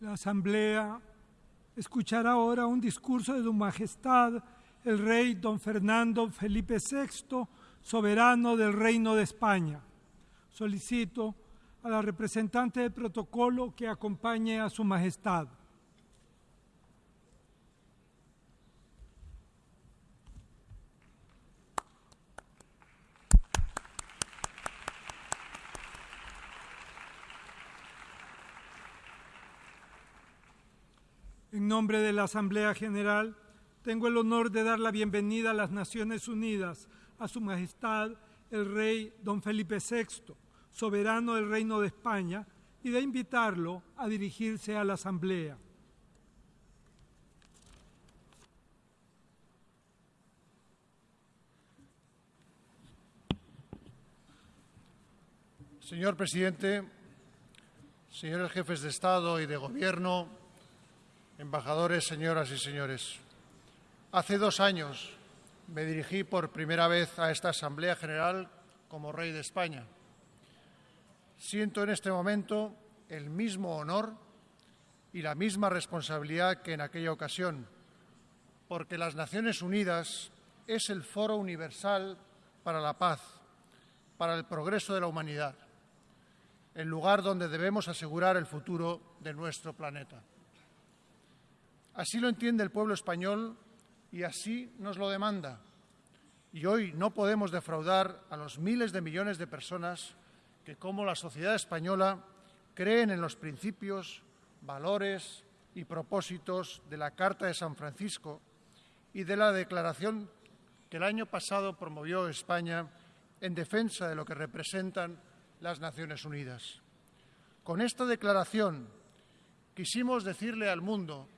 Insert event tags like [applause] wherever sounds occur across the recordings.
La Asamblea escuchará ahora un discurso de Su Majestad el Rey Don Fernando Felipe VI, soberano del Reino de España. Solicito a la representante del protocolo que acompañe a Su Majestad. Nombre de la Asamblea General, tengo el honor de dar la bienvenida a las Naciones Unidas a Su Majestad el Rey Don Felipe VI, soberano del Reino de España, y de invitarlo a dirigirse a la Asamblea. Señor presidente, señores jefes de Estado y de Gobierno, embajadores, señoras y señores, hace dos años me dirigí por primera vez a esta Asamblea General como Rey de España. Siento en este momento el mismo honor y la misma responsabilidad que en aquella ocasión, porque las Naciones Unidas es el foro universal para la paz, para el progreso de la humanidad, el lugar donde debemos asegurar el futuro de nuestro planeta. Así lo entiende el pueblo español y así nos lo demanda. Y hoy no podemos defraudar a los miles de millones de personas que, como la sociedad española, creen en los principios, valores y propósitos de la Carta de San Francisco y de la declaración que el año pasado promovió España en defensa de lo que representan las Naciones Unidas. Con esta declaración quisimos decirle al mundo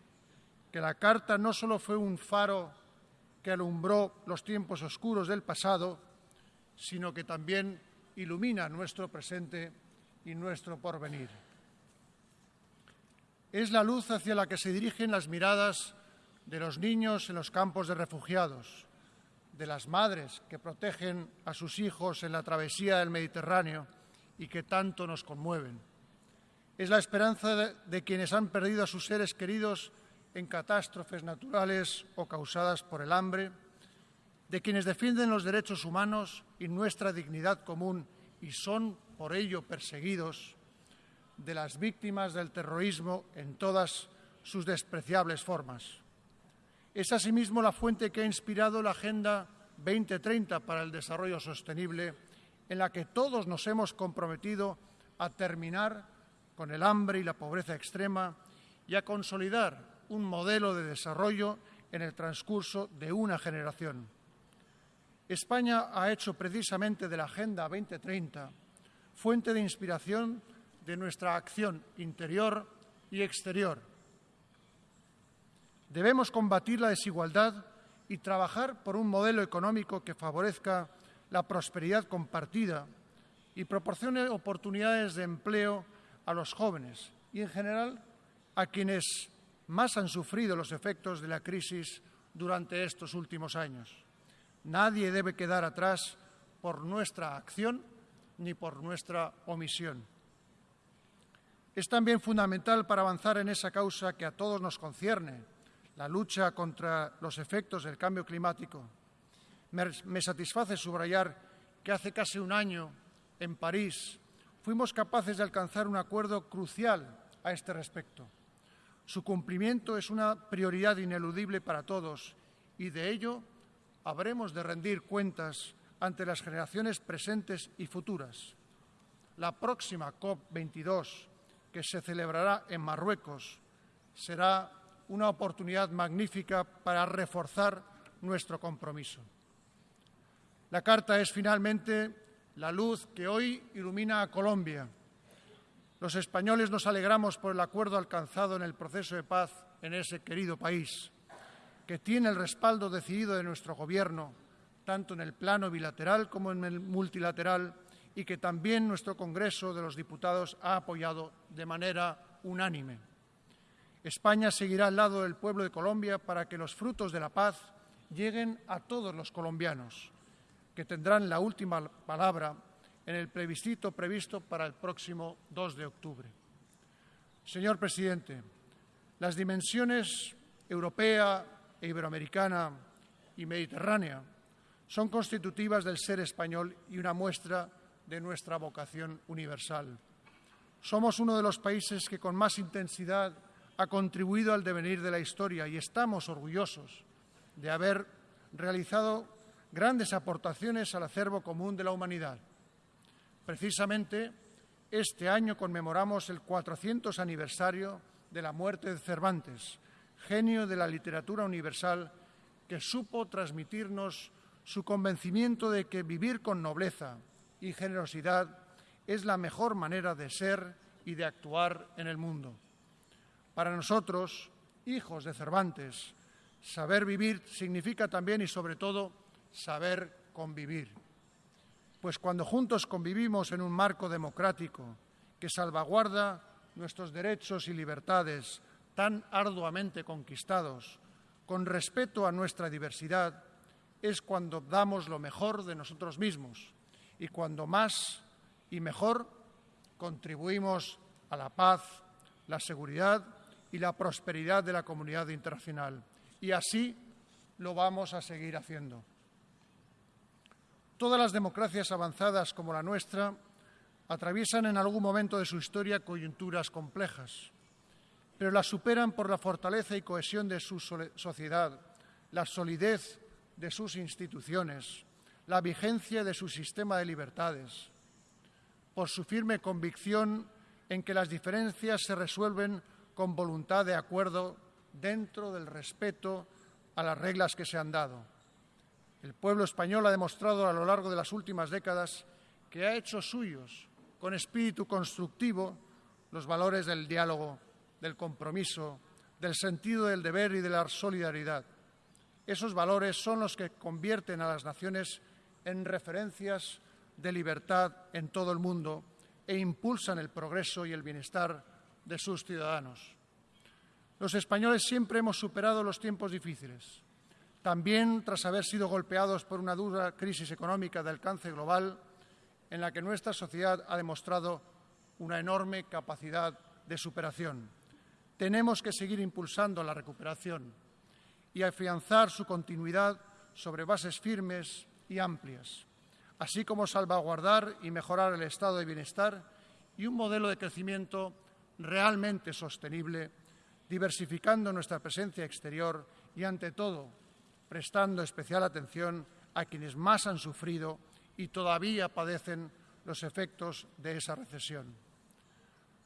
que la Carta no solo fue un faro que alumbró los tiempos oscuros del pasado, sino que también ilumina nuestro presente y nuestro porvenir. Es la luz hacia la que se dirigen las miradas de los niños en los campos de refugiados, de las madres que protegen a sus hijos en la travesía del Mediterráneo y que tanto nos conmueven. Es la esperanza de, de quienes han perdido a sus seres queridos en catástrofes naturales o causadas por el hambre, de quienes defienden los derechos humanos y nuestra dignidad común y son por ello perseguidos, de las víctimas del terrorismo en todas sus despreciables formas. Es asimismo la fuente que ha inspirado la Agenda 2030 para el Desarrollo Sostenible, en la que todos nos hemos comprometido a terminar con el hambre y la pobreza extrema y a consolidar un modelo de desarrollo en el transcurso de una generación. España ha hecho precisamente de la Agenda 2030 fuente de inspiración de nuestra acción interior y exterior. Debemos combatir la desigualdad y trabajar por un modelo económico que favorezca la prosperidad compartida y proporcione oportunidades de empleo a los jóvenes y, en general, a quienes más han sufrido los efectos de la crisis durante estos últimos años. Nadie debe quedar atrás por nuestra acción ni por nuestra omisión. Es también fundamental para avanzar en esa causa que a todos nos concierne, la lucha contra los efectos del cambio climático. Me, satisface subrayar que hace casi un año, en París, fuimos capaces de alcanzar un acuerdo crucial a este respecto. Su cumplimiento es una prioridad ineludible para todos y de ello habremos de rendir cuentas ante las generaciones presentes y futuras. La próxima COP22, que se celebrará en Marruecos, será una oportunidad magnífica para reforzar nuestro compromiso. La Carta es finalmente la luz que hoy ilumina a Colombia los españoles nos alegramos por el acuerdo alcanzado en el proceso de paz en ese querido país, que tiene el respaldo decidido de nuestro Gobierno, tanto en el plano bilateral como en el multilateral, y que también nuestro Congreso de los Diputados ha apoyado de manera unánime. España seguirá al lado del pueblo de Colombia para que los frutos de la paz lleguen a todos los colombianos, que tendrán la última palabra en el plebiscito previsto para el próximo 2 de octubre. Señor presidente, las dimensiones europea iberoamericana y mediterránea son constitutivas del ser español y una muestra de nuestra vocación universal. Somos uno de los países que con más intensidad ha contribuido al devenir de la historia y estamos orgullosos de haber realizado grandes aportaciones al acervo común de la humanidad. Precisamente este año conmemoramos el 400 aniversario de la muerte de Cervantes, genio de la literatura universal que supo transmitirnos su convencimiento de que vivir con nobleza y generosidad es la mejor manera de ser y de actuar en el mundo. Para nosotros, hijos de Cervantes, saber vivir significa también y sobre todo saber convivir. Pues cuando juntos convivimos en un marco democrático que salvaguarda nuestros derechos y libertades tan arduamente conquistados, con respeto a nuestra diversidad, es cuando damos lo mejor de nosotros mismos y cuando más y mejor contribuimos a la paz, la seguridad y la prosperidad de la comunidad internacional. Y así lo vamos a seguir haciendo. Todas las democracias avanzadas como la nuestra atraviesan en algún momento de su historia coyunturas complejas, pero las superan por la fortaleza y cohesión de su sociedad, la solidez de sus instituciones, la vigencia de su sistema de libertades, por su firme convicción en que las diferencias se resuelven con voluntad de acuerdo dentro del respeto a las reglas que se han dado. El pueblo español ha demostrado a lo largo de las últimas décadas que ha hecho suyos, con espíritu constructivo, los valores del diálogo, del compromiso, del sentido del deber y de la solidaridad. Esos valores son los que convierten a las naciones en referencias de libertad en todo el mundo e impulsan el progreso y el bienestar de sus ciudadanos. Los españoles siempre hemos superado los tiempos difíciles. También tras haber sido golpeados por una dura crisis económica de alcance global, en la que nuestra sociedad ha demostrado una enorme capacidad de superación. Tenemos que seguir impulsando la recuperación y afianzar su continuidad sobre bases firmes y amplias, así como salvaguardar y mejorar el estado de bienestar y un modelo de crecimiento realmente sostenible, diversificando nuestra presencia exterior y, ante todo, prestando especial atención a quienes más han sufrido y todavía padecen los efectos de esa recesión.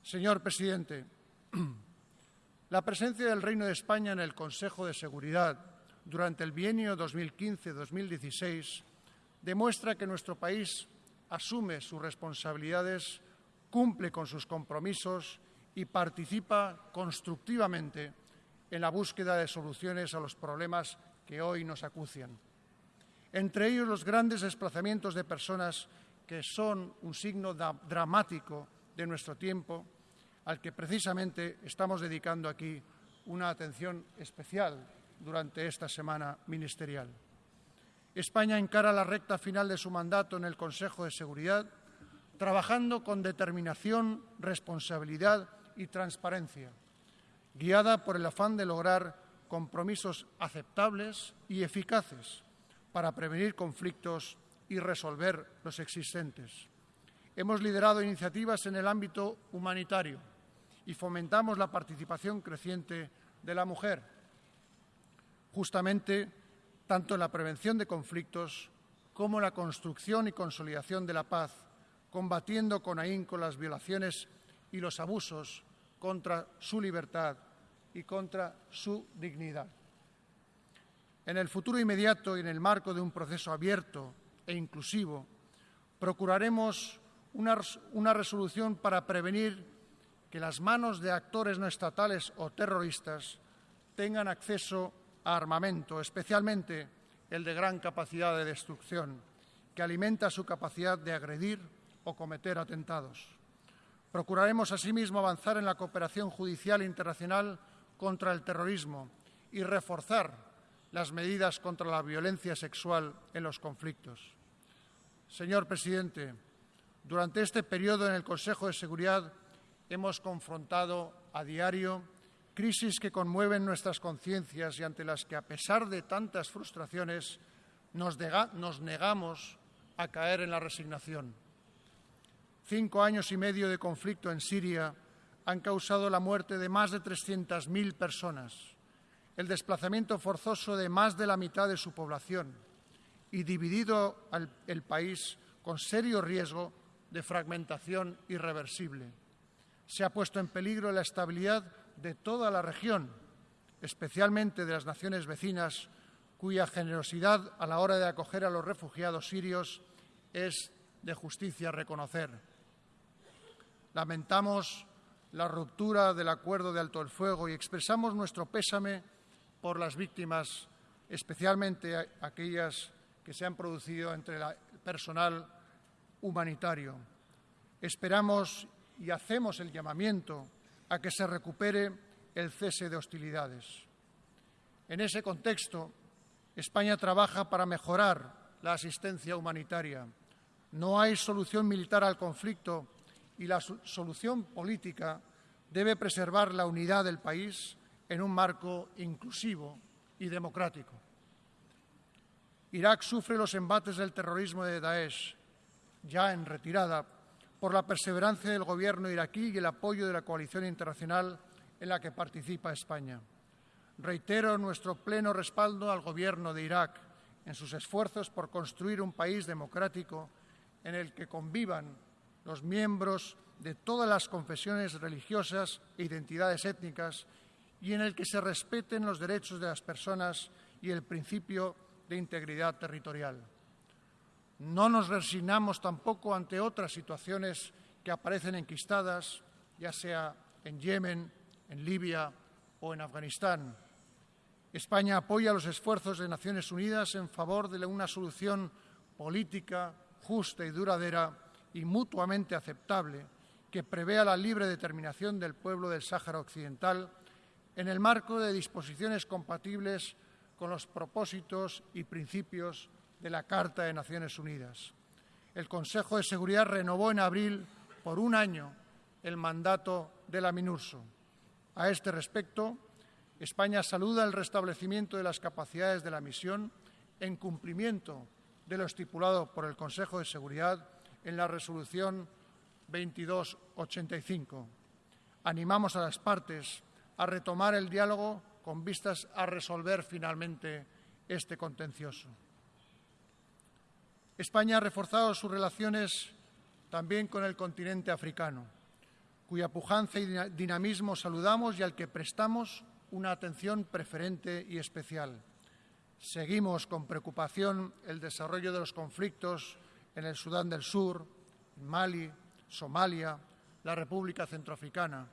Señor presidente, [clears throat] la presencia del Reino de España en el Consejo de Seguridad durante el bienio 2015-2016 demuestra que nuestro país asume sus responsabilidades, cumple con sus compromisos y participa constructivamente en la búsqueda de soluciones a los problemas que hoy nos acucian. Entre ellos los grandes desplazamientos de personas que son un signo dramático de nuestro tiempo, al que precisamente estamos dedicando aquí una atención especial durante esta semana ministerial. España encara la recta final de su mandato en el Consejo de Seguridad, trabajando con determinación, responsabilidad y transparencia, guiada por el afán de lograr compromisos aceptables y eficaces para prevenir conflictos y resolver los existentes. Hemos liderado iniciativas en el ámbito humanitario y fomentamos la participación creciente de la mujer, justamente tanto en la prevención de conflictos como en la construcción y consolidación de la paz, combatiendo con ahínco las violaciones y los abusos contra su libertad y contra su dignidad. En el futuro inmediato y en el marco de un proceso abierto e inclusivo, procuraremos una, una, resolución para prevenir que las manos de actores no estatales o terroristas tengan acceso a armamento, especialmente el de gran capacidad de destrucción, que alimenta su capacidad de agredir o cometer atentados. Procuraremos asimismo avanzar en la cooperación judicial internacional contra el terrorismo y reforzar las medidas contra la violencia sexual en los conflictos. Señor presidente, durante este periodo en el Consejo de Seguridad hemos confrontado a diario crisis que conmueven nuestras conciencias y ante las que, a pesar de tantas frustraciones, nos, nos, negamos a caer en la resignación. Cinco años y medio de conflicto en Siria han causado la muerte de más de 300.000 personas, el desplazamiento forzoso de más de la mitad de su población y dividido el país con serio riesgo de fragmentación irreversible. Se ha puesto en peligro la estabilidad de toda la región, especialmente de las naciones vecinas, cuya generosidad a la hora de acoger a los refugiados sirios es de justicia reconocer. Lamentamos la ruptura del acuerdo de alto el fuego y expresamos nuestro pésame por las víctimas, especialmente aquellas que se han producido entre el personal humanitario. Esperamos y hacemos el llamamiento a que se recupere el cese de hostilidades. En ese contexto, España trabaja para mejorar la asistencia humanitaria. No hay solución militar al conflicto y la solución política debe preservar la unidad del país en un marco inclusivo y democrático. Irak sufre los embates del terrorismo de Daesh, ya en retirada, por la perseverancia del Gobierno iraquí y el apoyo de la coalición internacional en la que participa España. Reitero nuestro pleno respaldo al Gobierno de Irak en sus esfuerzos por construir un país democrático en el que convivan los miembros de todas las confesiones religiosas e identidades étnicas y en el que se respeten los derechos de las personas y el principio de integridad territorial. No nos resignamos tampoco ante otras situaciones que aparecen enquistadas, ya sea en Yemen, en Libia o en Afganistán. España apoya los esfuerzos de Naciones Unidas en favor de una solución política justa y duradera y mutuamente aceptable que prevea la libre determinación del pueblo del Sáhara Occidental en el marco de disposiciones compatibles con los propósitos y principios de la Carta de Naciones Unidas. El Consejo de Seguridad renovó en abril por un año el mandato de la MINURSO. A este respecto, España saluda el restablecimiento de las capacidades de la misión en cumplimiento de lo estipulado por el Consejo de Seguridad en la resolución 2285. Animamos a las partes a retomar el diálogo con vistas a resolver finalmente este contencioso. España ha reforzado sus relaciones también con el continente africano, cuya pujanza y dinamismo saludamos y al que prestamos una atención preferente y especial. Seguimos con preocupación el desarrollo de los conflictos en el Sudán del Sur, Mali, Somalia, la República Centroafricana.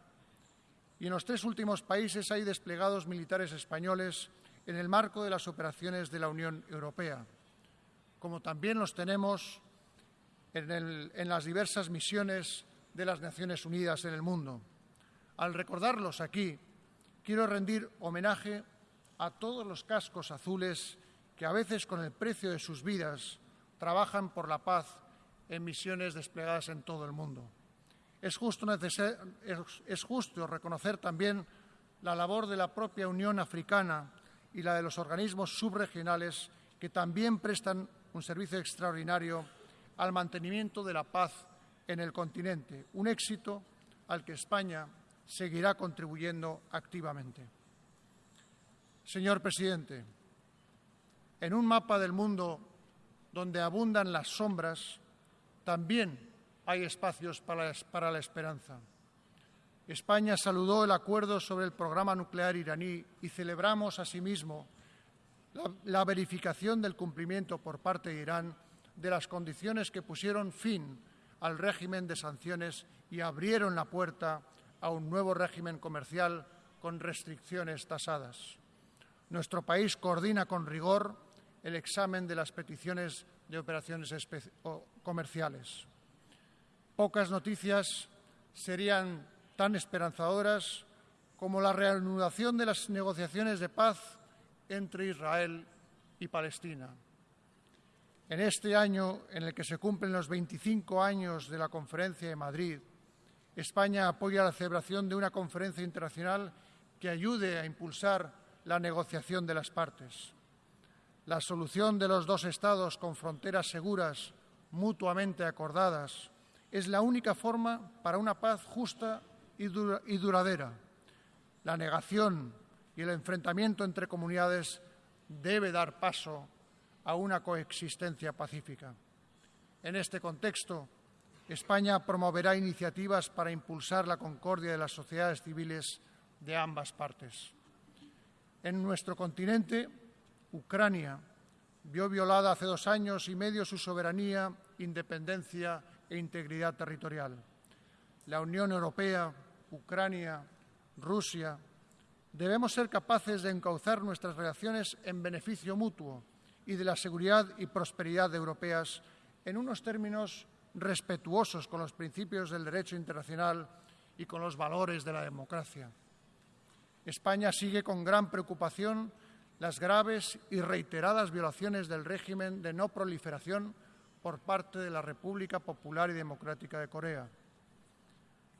Y en los tres últimos países hay desplegados militares españoles en el marco de las operaciones de la Unión Europea como también los tenemos en, las diversas misiones de las Naciones Unidas en el mundo. Al recordarlos aquí, quiero rendir homenaje a todos los cascos azules que a veces con el precio de sus vidas trabajan por la paz en misiones desplegadas en todo el mundo. Es justo, reconocer también la labor de la propia Unión Africana y la de los organismos subregionales que también prestan un servicio extraordinario al mantenimiento de la paz en el continente, un éxito al que España seguirá contribuyendo activamente. Señor presidente, en un mapa del mundo donde abundan las sombras, también hay espacios para, la esperanza. España saludó el acuerdo sobre el programa nuclear iraní y celebramos asimismo la, verificación del cumplimiento por parte de Irán de las condiciones que pusieron fin al régimen de sanciones y abrieron la puerta a un nuevo régimen comercial con restricciones tasadas. Nuestro país coordina con rigor el examen de las peticiones de operaciones comerciales. Pocas noticias serían tan esperanzadoras como la reanudación de las negociaciones de paz entre Israel y Palestina. En este año en el que se cumplen los 25 años de la Conferencia de Madrid, España apoya la celebración de una conferencia internacional que ayude a impulsar la negociación de las partes. La solución de los dos Estados con fronteras seguras, mutuamente acordadas, es la única forma para una paz justa y, duradera. La negación y el enfrentamiento entre comunidades debe dar paso a una coexistencia pacífica. En este contexto, España promoverá iniciativas para impulsar la concordia de las sociedades civiles de ambas partes. En nuestro continente, Ucrania vio violada hace dos años y medio su soberanía, independencia e integridad territorial. La Unión Europea, Ucrania, Rusia, debemos ser capaces de encauzar nuestras relaciones en beneficio mutuo y de la seguridad y prosperidad europeas en unos términos respetuosos con los principios del derecho internacional y con los valores de la democracia. España sigue con gran preocupación las graves y reiteradas violaciones del régimen de no proliferación por parte de la República Popular y Democrática de Corea.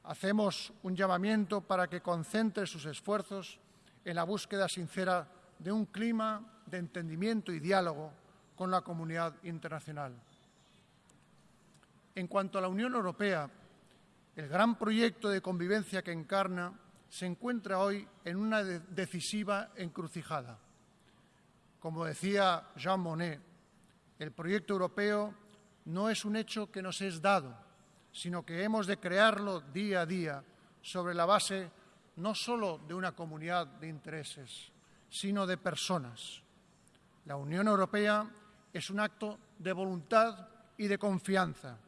Hacemos un llamamiento para que concentre sus esfuerzos en la búsqueda sincera de un clima de entendimiento y diálogo con la comunidad internacional. En cuanto a la Unión Europea, el gran proyecto de convivencia que encarna se encuentra hoy en una decisiva encrucijada. Como decía Jean Monnet, el proyecto europeo no es un hecho que nos es dado, sino que hemos de crearlo día a día sobre la base no solo de una comunidad de intereses, sino de personas. La Unión Europea es un acto de voluntad y de confianza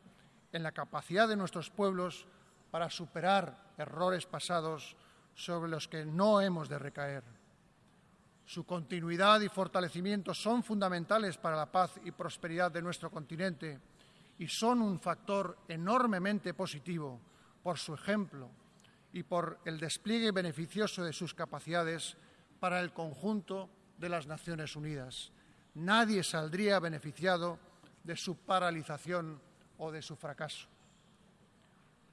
en la capacidad de nuestros pueblos para superar errores pasados sobre los que no hemos de recaer. Su continuidad y fortalecimiento son fundamentales para la paz y prosperidad de nuestro continente y son un factor enormemente positivo por su ejemplo y por el despliegue beneficioso de sus capacidades para el conjunto de las Naciones Unidas. Nadie saldría beneficiado de su paralización o de su fracaso.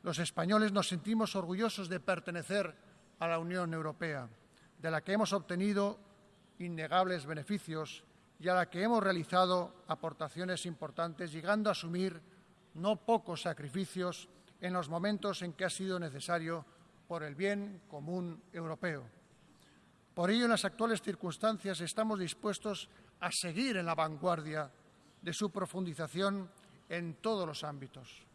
Los españoles nos sentimos orgullosos de pertenecer a la Unión Europea, de la que hemos obtenido innegables beneficios y a la que hemos realizado aportaciones importantes, llegando a asumir no pocos sacrificios en los momentos en que ha sido necesario por el bien común europeo. Por ello, en las actuales circunstancias, estamos dispuestos a seguir en la vanguardia de su profundización en todos los ámbitos.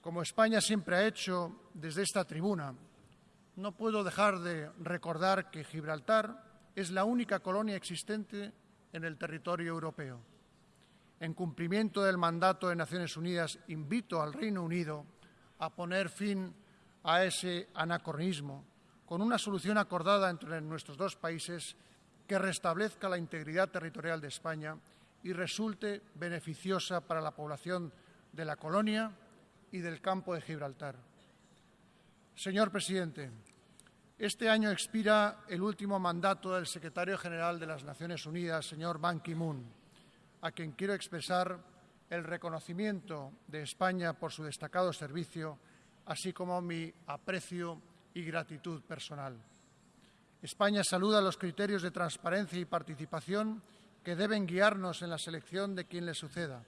Como España siempre ha hecho desde esta tribuna, no puedo dejar de recordar que Gibraltar es la única colonia existente en el territorio europeo. En cumplimiento del mandato de Naciones Unidas, invito al Reino Unido a poner fin a ese anacronismo con una solución acordada entre nuestros dos países que restablezca la integridad territorial de España y resulte beneficiosa para la población de la colonia y del campo de Gibraltar. Señor presidente, este año expira el último mandato del secretario general de las Naciones Unidas, señor Ban Ki-moon, a quien quiero expresar el reconocimiento de España por su destacado servicio, así como mi aprecio y gratitud personal. España saluda los criterios de transparencia y participación que deben guiarnos en la selección de quien le suceda.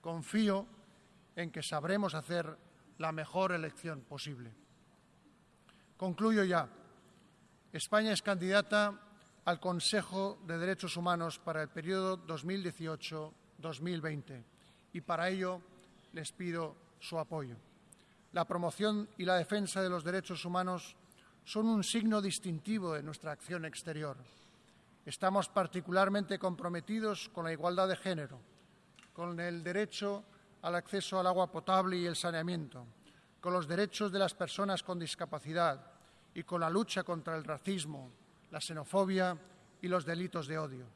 Confío en que sabremos hacer la mejor elección posible. Concluyo ya. España es candidata al Consejo de Derechos Humanos para el periodo 2018-2020 y para ello les pido su apoyo. La promoción y la defensa de los derechos humanos son un signo distintivo de nuestra acción exterior. Estamos particularmente comprometidos con la igualdad de género, con el derecho al acceso al agua potable y el saneamiento, con los derechos de las personas con discapacidad, y con la lucha contra el racismo, la xenofobia y los delitos de odio.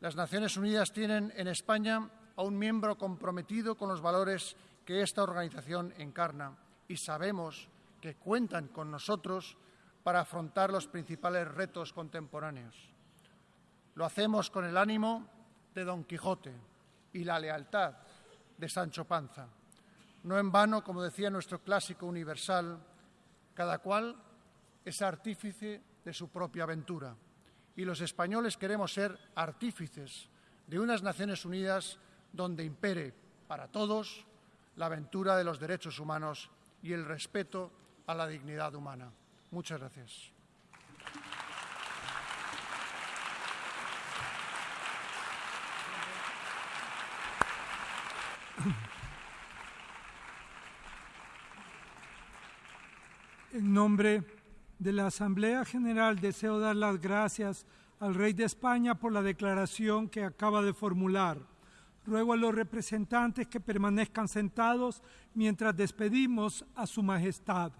Las Naciones Unidas tienen en España a un miembro comprometido con los valores que esta organización encarna y sabemos que cuentan con nosotros para afrontar los principales retos contemporáneos. Lo hacemos con el ánimo de Don Quijote y la lealtad de Sancho Panza. No en vano, como decía nuestro clásico universal, cada cual es artífice de su propia aventura. Y los españoles queremos ser artífices de unas Naciones Unidas donde impere para todos la aventura de los derechos humanos y el respeto a la dignidad humana. Muchas gracias. En nombre de la Asamblea General deseo dar las gracias al Rey de España por la declaración que acaba de formular. Ruego a los representantes que permanezcan sentados mientras despedimos a Su Majestad.